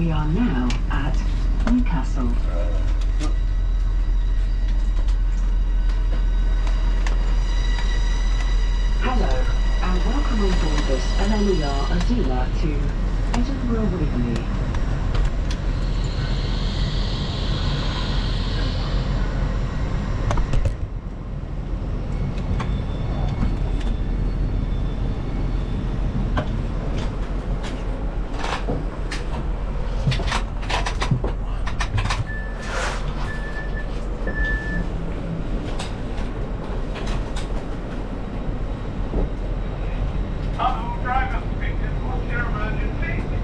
We are now at Newcastle. Hello, and welcome on board this LNER Azuma to Edinburgh Waverley.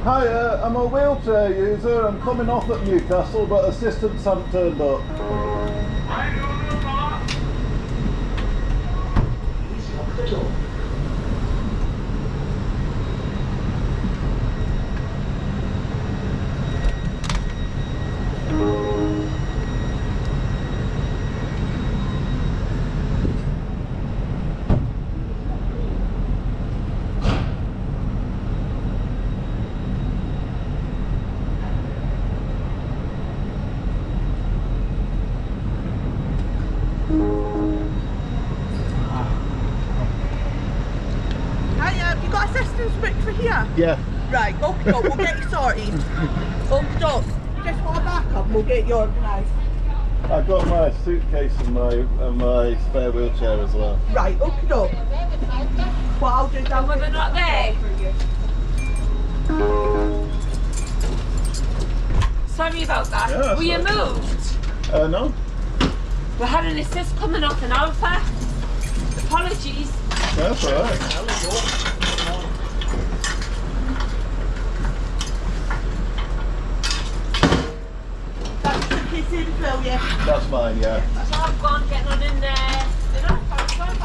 Hi, uh, I'm a wheelchair user. I'm coming off at Newcastle, but assistants haven't turned up. Please lock the door. Hiya, have you got assistance booked for here? Yeah. Right, okay, doke, we'll get you sorted. Okay, doke, just a backup and we'll get you organised. I've got my suitcase and my and my spare wheelchair as well. Right, okay, doke. What I'll do down Were they not there? Sorry about that. Yeah, Were you moved? Uh, no? We had an assist coming off an alpha. Apologies. That's alright. That's the in, Phil, yeah. That's mine, yeah. So I've gone getting on in there. Did I? I was going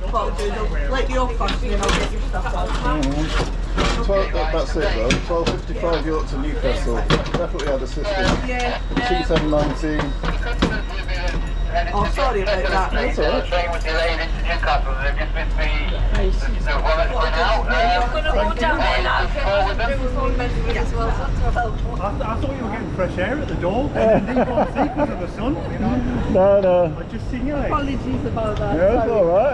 What I'll do, doke, let you off and I'll get your stuff on. Mm-hmm. 12, that- that's it though. 12.55 York to Newcastle. Definitely had assistance. Yeah. 2719. Oh, sorry about that. That's alright. Train was delayed into Newcastle. They've just missed the, the wallet going out. I'm going to go down there now. Go with them. Bring my phone as well. so that's all. I, thought you were getting fresh air at the door, and then didn't go because of the sun. You know, No, no. I just seen you. Apologies about that. Yeah, it's alright.